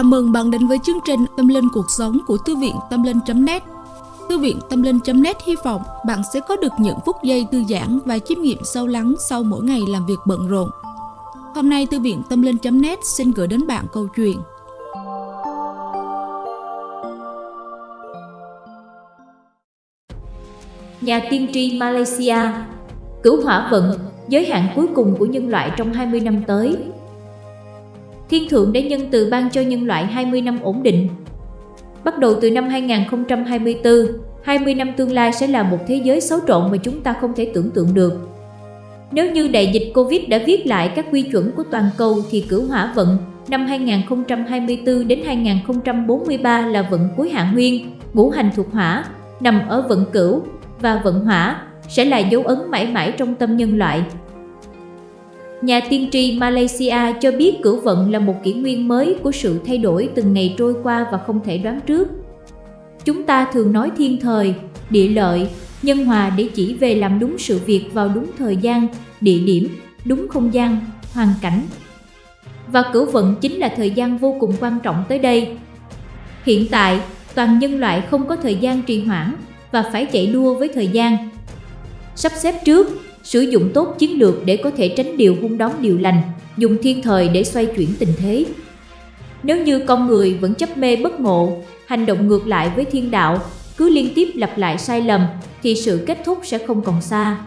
Chào mừng bạn đến với chương trình Tâm Linh Cuộc Sống của Thư viện Tâm Linh.net Thư viện Tâm Linh.net hy vọng bạn sẽ có được những phút giây thư giãn và chiêm nghiệm sâu lắng sau mỗi ngày làm việc bận rộn. Hôm nay Thư viện Tâm Linh.net xin gửi đến bạn câu chuyện. Nhà tiên tri Malaysia cứu hỏa vận, giới hạn cuối cùng của nhân loại trong 20 năm tới. Thiên Thượng đã nhân từ ban cho nhân loại 20 năm ổn định. Bắt đầu từ năm 2024, 20 năm tương lai sẽ là một thế giới xấu trộn mà chúng ta không thể tưởng tượng được. Nếu như đại dịch Covid đã viết lại các quy chuẩn của toàn cầu thì cửu hỏa vận năm 2024 đến 2043 là vận cuối hạ nguyên, ngũ hành thuộc hỏa, nằm ở vận cửu và vận hỏa sẽ là dấu ấn mãi mãi trong tâm nhân loại. Nhà tiên tri Malaysia cho biết cửu vận là một kỷ nguyên mới của sự thay đổi từng ngày trôi qua và không thể đoán trước. Chúng ta thường nói thiên thời, địa lợi, nhân hòa để chỉ về làm đúng sự việc vào đúng thời gian, địa điểm, đúng không gian, hoàn cảnh. Và cửu vận chính là thời gian vô cùng quan trọng tới đây. Hiện tại, toàn nhân loại không có thời gian trì hoãn và phải chạy đua với thời gian. Sắp xếp trước, sử dụng tốt chiến lược để có thể tránh điều hung đón điều lành, dùng thiên thời để xoay chuyển tình thế. Nếu như con người vẫn chấp mê bất ngộ, hành động ngược lại với thiên đạo, cứ liên tiếp lặp lại sai lầm, thì sự kết thúc sẽ không còn xa.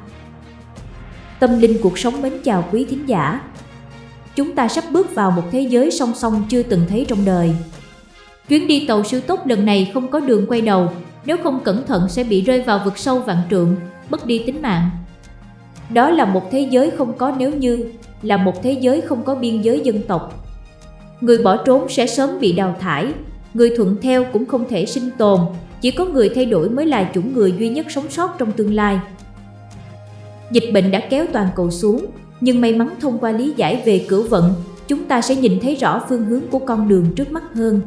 Tâm linh cuộc sống mến chào quý thính giả. Chúng ta sắp bước vào một thế giới song song chưa từng thấy trong đời. Chuyến đi tàu siêu tốc lần này không có đường quay đầu, nếu không cẩn thận sẽ bị rơi vào vực sâu vạn trượng, mất đi tính mạng. Đó là một thế giới không có nếu như, là một thế giới không có biên giới dân tộc. Người bỏ trốn sẽ sớm bị đào thải, người thuận theo cũng không thể sinh tồn, chỉ có người thay đổi mới là chủng người duy nhất sống sót trong tương lai. Dịch bệnh đã kéo toàn cầu xuống, nhưng may mắn thông qua lý giải về cửu vận, chúng ta sẽ nhìn thấy rõ phương hướng của con đường trước mắt hơn.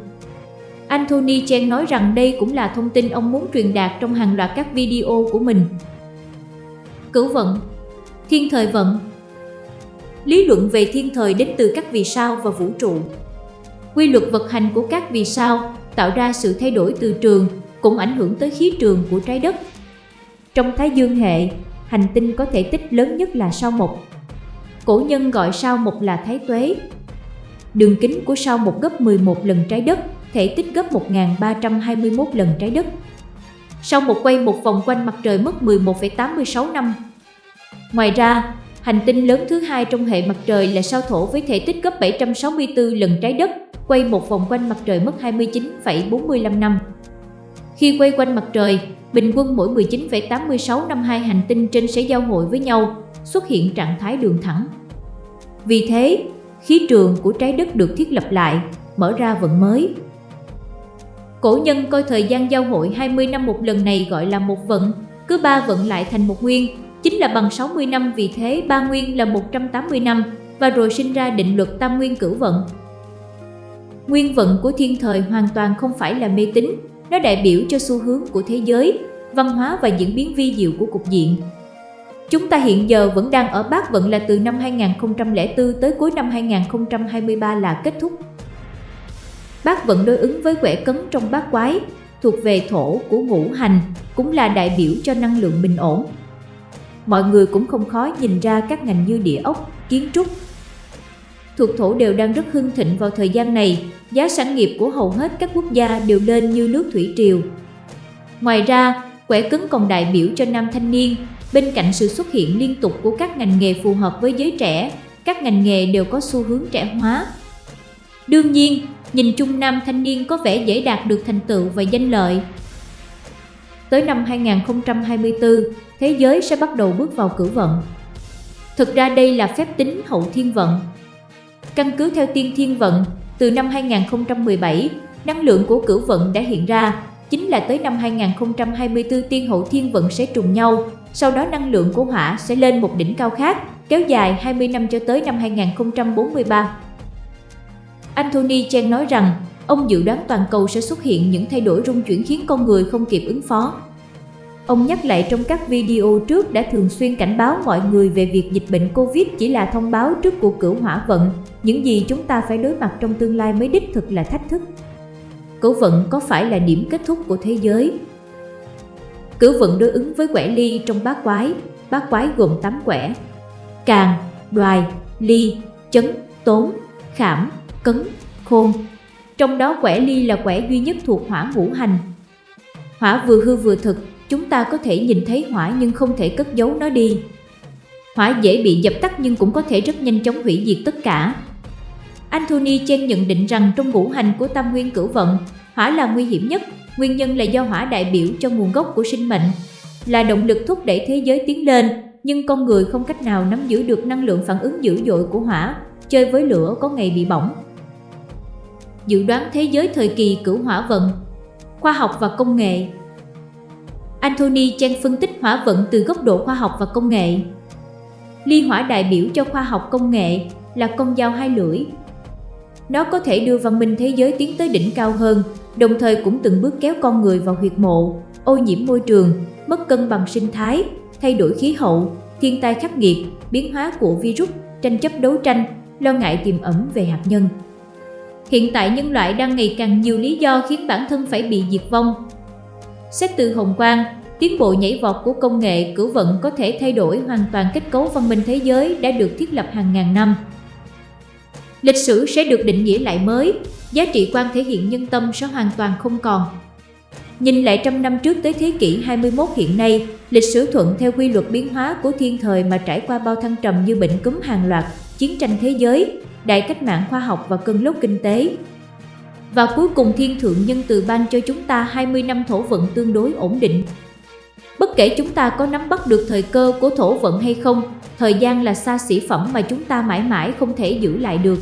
Anthony Chen nói rằng đây cũng là thông tin ông muốn truyền đạt trong hàng loạt các video của mình. Cửu vận Thiên thời vận Lý luận về thiên thời đến từ các vì sao và vũ trụ. Quy luật vận hành của các vì sao tạo ra sự thay đổi từ trường cũng ảnh hưởng tới khí trường của trái đất. Trong Thái Dương hệ, hành tinh có thể tích lớn nhất là sao mộc. Cổ nhân gọi sao mộc là thái tuế. Đường kính của sao mộc gấp 11 lần trái đất, thể tích gấp 1321 lần trái đất. sao một quay một vòng quanh mặt trời mất 11,86 năm, Ngoài ra, hành tinh lớn thứ hai trong hệ mặt trời là sao thổ với thể tích gấp 764 lần trái đất, quay một vòng quanh mặt trời mất 29,45 năm. Khi quay quanh mặt trời, bình quân mỗi 19,86 năm hai hành tinh trên sẽ giao hội với nhau, xuất hiện trạng thái đường thẳng. Vì thế, khí trường của trái đất được thiết lập lại, mở ra vận mới. Cổ nhân coi thời gian giao hội 20 năm một lần này gọi là một vận, cứ ba vận lại thành một nguyên, chính là bằng 60 năm vì thế ba nguyên là 180 năm và rồi sinh ra định luật tam nguyên cửu vận. Nguyên vận của thiên thời hoàn toàn không phải là mê tín, nó đại biểu cho xu hướng của thế giới, văn hóa và diễn biến vi diệu của cục diện. Chúng ta hiện giờ vẫn đang ở bát vận là từ năm 2004 tới cuối năm 2023 là kết thúc. Bát vận đối ứng với quẻ cấn trong bát quái, thuộc về thổ của ngũ hành, cũng là đại biểu cho năng lượng bình ổn, mọi người cũng không khó nhìn ra các ngành như địa ốc, kiến trúc. Thuộc thổ đều đang rất hưng thịnh vào thời gian này, giá sản nghiệp của hầu hết các quốc gia đều lên như nước thủy triều. Ngoài ra, quẻ cứng còn đại biểu cho nam thanh niên, bên cạnh sự xuất hiện liên tục của các ngành nghề phù hợp với giới trẻ, các ngành nghề đều có xu hướng trẻ hóa. Đương nhiên, nhìn chung nam thanh niên có vẻ dễ đạt được thành tựu và danh lợi, Tới năm 2024, thế giới sẽ bắt đầu bước vào cửu vận. Thực ra đây là phép tính hậu thiên vận. Căn cứ theo tiên thiên vận, từ năm 2017, năng lượng của cửu vận đã hiện ra, chính là tới năm 2024 tiên hậu thiên vận sẽ trùng nhau, sau đó năng lượng của hỏa sẽ lên một đỉnh cao khác, kéo dài 20 năm cho tới năm 2043. Anthony Chen nói rằng, Ông dự đoán toàn cầu sẽ xuất hiện những thay đổi rung chuyển khiến con người không kịp ứng phó. Ông nhắc lại trong các video trước đã thường xuyên cảnh báo mọi người về việc dịch bệnh Covid chỉ là thông báo trước của cửu hỏa vận, những gì chúng ta phải đối mặt trong tương lai mới đích thực là thách thức. Cửu vận có phải là điểm kết thúc của thế giới? Cửu vận đối ứng với quẻ ly trong bát quái, bát quái gồm 8 quẻ. Càng, đoài, ly, chấn, tốn, khảm, cấn, khôn. Trong đó quẻ ly là quẻ duy nhất thuộc hỏa ngũ hành. Hỏa vừa hư vừa thực, chúng ta có thể nhìn thấy hỏa nhưng không thể cất giấu nó đi. Hỏa dễ bị dập tắt nhưng cũng có thể rất nhanh chóng hủy diệt tất cả. Anthony Chen nhận định rằng trong ngũ hành của tam nguyên cửu vận, hỏa là nguy hiểm nhất, nguyên nhân là do hỏa đại biểu cho nguồn gốc của sinh mệnh, là động lực thúc đẩy thế giới tiến lên, nhưng con người không cách nào nắm giữ được năng lượng phản ứng dữ dội của hỏa, chơi với lửa có ngày bị bỏng. Dự đoán thế giới thời kỳ cửu hỏa vận Khoa học và công nghệ Anthony Chen phân tích hỏa vận từ góc độ khoa học và công nghệ. Ly hỏa đại biểu cho khoa học công nghệ là con dao hai lưỡi. Nó có thể đưa văn minh thế giới tiến tới đỉnh cao hơn, đồng thời cũng từng bước kéo con người vào huyệt mộ, ô nhiễm môi trường, mất cân bằng sinh thái, thay đổi khí hậu, thiên tai khắc nghiệt, biến hóa của virus, tranh chấp đấu tranh, lo ngại tiềm ẩn về hạt nhân. Hiện tại nhân loại đang ngày càng nhiều lý do khiến bản thân phải bị diệt vong. Xét từ hồng quang, tiến bộ nhảy vọt của công nghệ cửu vận có thể thay đổi hoàn toàn kết cấu văn minh thế giới đã được thiết lập hàng ngàn năm. Lịch sử sẽ được định nghĩa lại mới, giá trị quan thể hiện nhân tâm sẽ hoàn toàn không còn. Nhìn lại trăm năm trước tới thế kỷ 21 hiện nay, lịch sử thuận theo quy luật biến hóa của thiên thời mà trải qua bao thăng trầm như bệnh cúm hàng loạt, chiến tranh thế giới, đại cách mạng khoa học và cơn lốc kinh tế. Và cuối cùng thiên thượng nhân từ ban cho chúng ta 20 năm thổ vận tương đối ổn định. Bất kể chúng ta có nắm bắt được thời cơ của thổ vận hay không, thời gian là xa xỉ phẩm mà chúng ta mãi mãi không thể giữ lại được.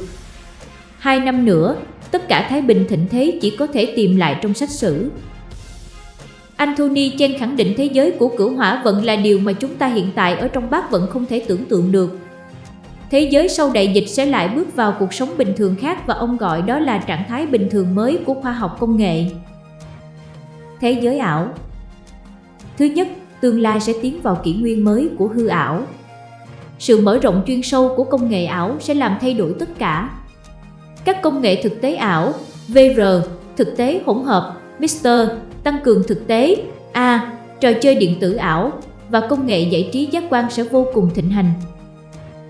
Hai năm nữa, tất cả Thái Bình thịnh thế chỉ có thể tìm lại trong sách sử. Anthony Chen khẳng định thế giới của cửu hỏa vận là điều mà chúng ta hiện tại ở trong bát vận không thể tưởng tượng được. Thế giới sau đại dịch sẽ lại bước vào cuộc sống bình thường khác và ông gọi đó là trạng thái bình thường mới của khoa học công nghệ. Thế giới ảo Thứ nhất, tương lai sẽ tiến vào kỷ nguyên mới của hư ảo. Sự mở rộng chuyên sâu của công nghệ ảo sẽ làm thay đổi tất cả. Các công nghệ thực tế ảo, VR, thực tế hỗn hợp, Mr, tăng cường thực tế, A, trò chơi điện tử ảo và công nghệ giải trí giác quan sẽ vô cùng thịnh hành.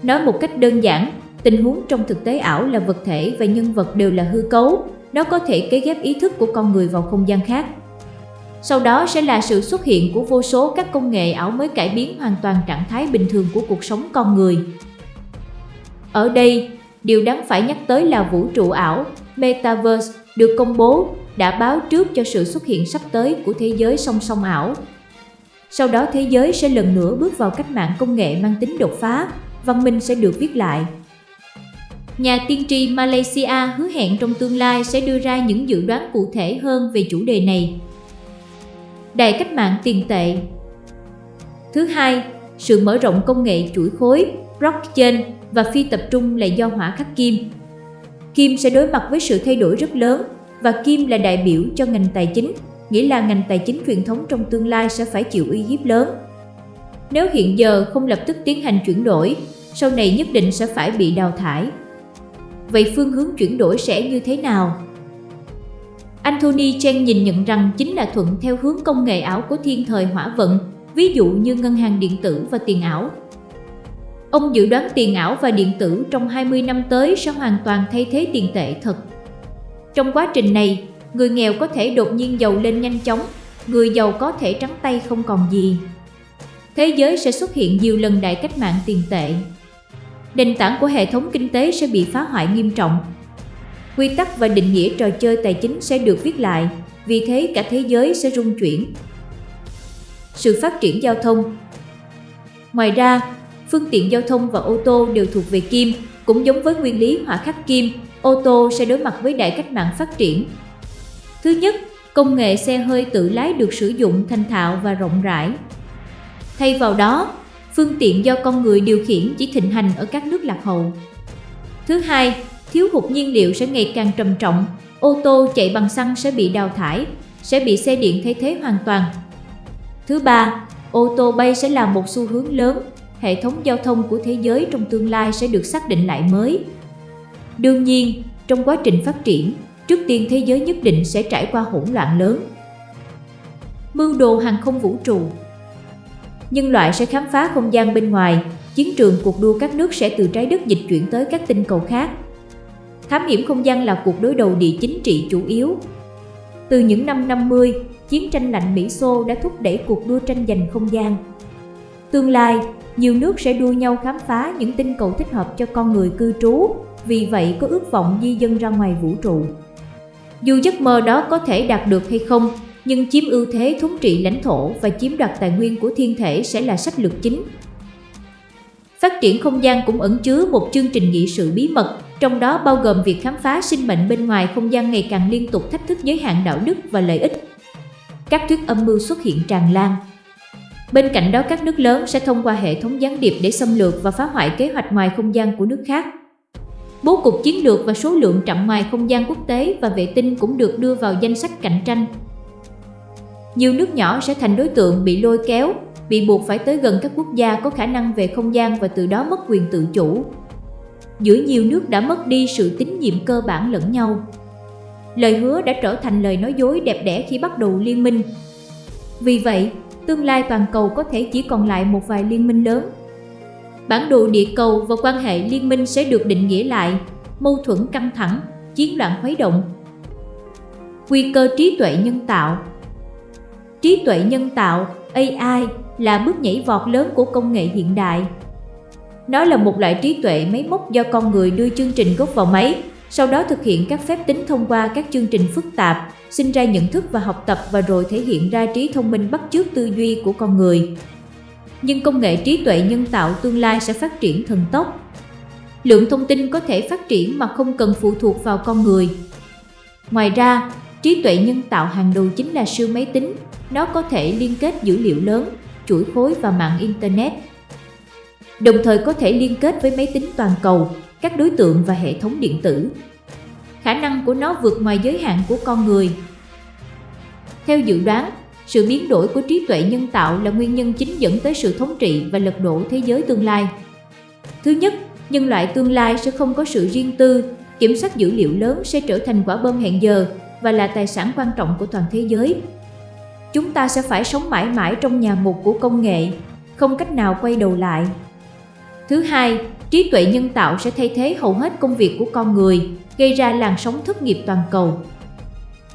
Nói một cách đơn giản, tình huống trong thực tế ảo là vật thể và nhân vật đều là hư cấu, nó có thể kế ghép ý thức của con người vào không gian khác. Sau đó sẽ là sự xuất hiện của vô số các công nghệ ảo mới cải biến hoàn toàn trạng thái bình thường của cuộc sống con người. Ở đây, điều đáng phải nhắc tới là vũ trụ ảo, Metaverse, được công bố, đã báo trước cho sự xuất hiện sắp tới của thế giới song song ảo. Sau đó thế giới sẽ lần nữa bước vào cách mạng công nghệ mang tính đột phá, văn minh sẽ được viết lại. Nhà tiên tri Malaysia hứa hẹn trong tương lai sẽ đưa ra những dự đoán cụ thể hơn về chủ đề này. Đại cách mạng tiền tệ Thứ hai, sự mở rộng công nghệ chuỗi khối, blockchain và phi tập trung là do hỏa khắc kim. Kim sẽ đối mặt với sự thay đổi rất lớn và kim là đại biểu cho ngành tài chính, nghĩa là ngành tài chính truyền thống trong tương lai sẽ phải chịu uy hiếp lớn. Nếu hiện giờ không lập tức tiến hành chuyển đổi, sau này nhất định sẽ phải bị đào thải. Vậy phương hướng chuyển đổi sẽ như thế nào? Anthony Chen nhìn nhận rằng chính là thuận theo hướng công nghệ ảo của thiên thời hỏa vận, ví dụ như ngân hàng điện tử và tiền ảo. Ông dự đoán tiền ảo và điện tử trong 20 năm tới sẽ hoàn toàn thay thế tiền tệ thật. Trong quá trình này, người nghèo có thể đột nhiên giàu lên nhanh chóng, người giàu có thể trắng tay không còn gì. Thế giới sẽ xuất hiện nhiều lần đại cách mạng tiền tệ. Nền tảng của hệ thống kinh tế sẽ bị phá hoại nghiêm trọng. Quy tắc và định nghĩa trò chơi tài chính sẽ được viết lại, vì thế cả thế giới sẽ rung chuyển. Sự phát triển giao thông Ngoài ra, phương tiện giao thông và ô tô đều thuộc về kim, cũng giống với nguyên lý hỏa khắc kim, ô tô sẽ đối mặt với đại cách mạng phát triển. Thứ nhất, công nghệ xe hơi tự lái được sử dụng thành thạo và rộng rãi. Thay vào đó, phương tiện do con người điều khiển chỉ thịnh hành ở các nước lạc hậu. Thứ hai, thiếu hụt nhiên liệu sẽ ngày càng trầm trọng, ô tô chạy bằng xăng sẽ bị đào thải, sẽ bị xe điện thay thế hoàn toàn. Thứ ba, ô tô bay sẽ là một xu hướng lớn, hệ thống giao thông của thế giới trong tương lai sẽ được xác định lại mới. Đương nhiên, trong quá trình phát triển, trước tiên thế giới nhất định sẽ trải qua hỗn loạn lớn. Mưu đồ hàng không vũ trụ Nhân loại sẽ khám phá không gian bên ngoài, chiến trường cuộc đua các nước sẽ từ trái đất dịch chuyển tới các tinh cầu khác. Thám hiểm không gian là cuộc đối đầu địa chính trị chủ yếu. Từ những năm 50, chiến tranh lạnh Mỹ-Xô đã thúc đẩy cuộc đua tranh giành không gian. Tương lai, nhiều nước sẽ đua nhau khám phá những tinh cầu thích hợp cho con người cư trú, vì vậy có ước vọng di dân ra ngoài vũ trụ. Dù giấc mơ đó có thể đạt được hay không, nhưng chiếm ưu thế thống trị lãnh thổ và chiếm đoạt tài nguyên của thiên thể sẽ là sách lược chính. Phát triển không gian cũng ẩn chứa một chương trình nghị sự bí mật, trong đó bao gồm việc khám phá sinh mệnh bên ngoài không gian ngày càng liên tục thách thức giới hạn đạo đức và lợi ích. Các thuyết âm mưu xuất hiện tràn lan. Bên cạnh đó các nước lớn sẽ thông qua hệ thống gián điệp để xâm lược và phá hoại kế hoạch ngoài không gian của nước khác. Bố cục chiến lược và số lượng trạm ngoài không gian quốc tế và vệ tinh cũng được đưa vào danh sách cạnh tranh. Nhiều nước nhỏ sẽ thành đối tượng bị lôi kéo, bị buộc phải tới gần các quốc gia có khả năng về không gian và từ đó mất quyền tự chủ. Giữa nhiều nước đã mất đi sự tín nhiệm cơ bản lẫn nhau. Lời hứa đã trở thành lời nói dối đẹp đẽ khi bắt đầu liên minh. Vì vậy, tương lai toàn cầu có thể chỉ còn lại một vài liên minh lớn Bản đồ địa cầu và quan hệ liên minh sẽ được định nghĩa lại, mâu thuẫn căng thẳng, chiến loạn khuấy động. Nguy cơ trí tuệ nhân tạo Trí tuệ nhân tạo, AI, là bước nhảy vọt lớn của công nghệ hiện đại. Nó là một loại trí tuệ máy móc do con người đưa chương trình gốc vào máy, sau đó thực hiện các phép tính thông qua các chương trình phức tạp, sinh ra nhận thức và học tập và rồi thể hiện ra trí thông minh bắt chước tư duy của con người nhưng công nghệ trí tuệ nhân tạo tương lai sẽ phát triển thần tốc. Lượng thông tin có thể phát triển mà không cần phụ thuộc vào con người. Ngoài ra, trí tuệ nhân tạo hàng đầu chính là siêu máy tính, nó có thể liên kết dữ liệu lớn, chuỗi khối và mạng Internet. Đồng thời có thể liên kết với máy tính toàn cầu, các đối tượng và hệ thống điện tử. Khả năng của nó vượt ngoài giới hạn của con người. Theo dự đoán, sự biến đổi của trí tuệ nhân tạo là nguyên nhân chính dẫn tới sự thống trị và lật đổ thế giới tương lai. Thứ nhất, nhân loại tương lai sẽ không có sự riêng tư, kiểm soát dữ liệu lớn sẽ trở thành quả bom hẹn giờ và là tài sản quan trọng của toàn thế giới. Chúng ta sẽ phải sống mãi mãi trong nhà mục của công nghệ, không cách nào quay đầu lại. Thứ hai, trí tuệ nhân tạo sẽ thay thế hầu hết công việc của con người, gây ra làn sóng thất nghiệp toàn cầu.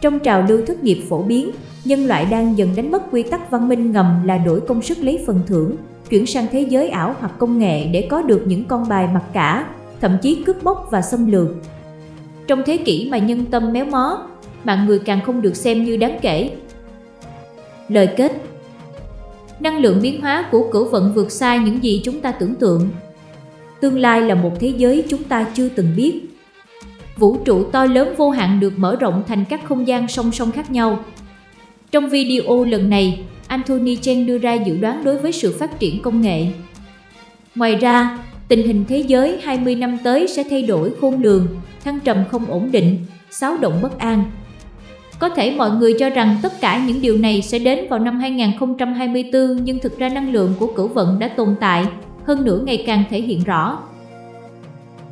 Trong trào lưu thất nghiệp phổ biến, nhân loại đang dần đánh mất quy tắc văn minh ngầm là đổi công sức lấy phần thưởng, chuyển sang thế giới ảo hoặc công nghệ để có được những con bài mặc cả, thậm chí cướp bóc và xâm lược. Trong thế kỷ mà nhân tâm méo mó, mạng người càng không được xem như đáng kể. Lời kết Năng lượng biến hóa của cửu vận vượt xa những gì chúng ta tưởng tượng. Tương lai là một thế giới chúng ta chưa từng biết. Vũ trụ to lớn vô hạn được mở rộng thành các không gian song song khác nhau, trong video lần này, Anthony Chen đưa ra dự đoán đối với sự phát triển công nghệ. Ngoài ra, tình hình thế giới 20 năm tới sẽ thay đổi khôn lường, thăng trầm không ổn định, xáo động bất an. Có thể mọi người cho rằng tất cả những điều này sẽ đến vào năm 2024 nhưng thực ra năng lượng của cửu vận đã tồn tại, hơn nữa ngày càng thể hiện rõ.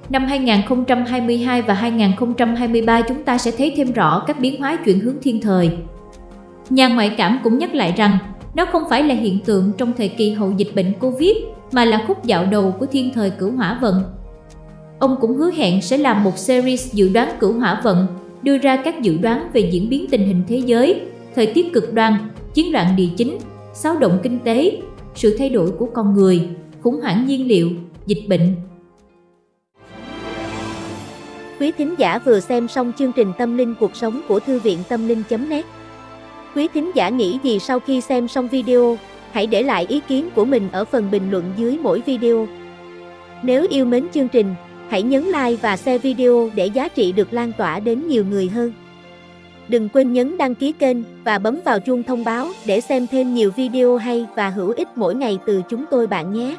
Năm 2022 và 2023 chúng ta sẽ thấy thêm rõ các biến hóa chuyển hướng thiên thời. Nhà ngoại cảm cũng nhắc lại rằng nó không phải là hiện tượng trong thời kỳ hậu dịch bệnh Covid mà là khúc dạo đầu của thiên thời cửu hỏa vận. Ông cũng hứa hẹn sẽ làm một series dự đoán cửu hỏa vận, đưa ra các dự đoán về diễn biến tình hình thế giới, thời tiết cực đoan, chiến loạn địa chính, xáo động kinh tế, sự thay đổi của con người, khủng hoảng nhiên liệu, dịch bệnh. Quý thính giả vừa xem xong chương trình Tâm linh cuộc sống của Thư viện Tâm linh.net Quý thính giả nghĩ gì sau khi xem xong video, hãy để lại ý kiến của mình ở phần bình luận dưới mỗi video. Nếu yêu mến chương trình, hãy nhấn like và share video để giá trị được lan tỏa đến nhiều người hơn. Đừng quên nhấn đăng ký kênh và bấm vào chuông thông báo để xem thêm nhiều video hay và hữu ích mỗi ngày từ chúng tôi bạn nhé.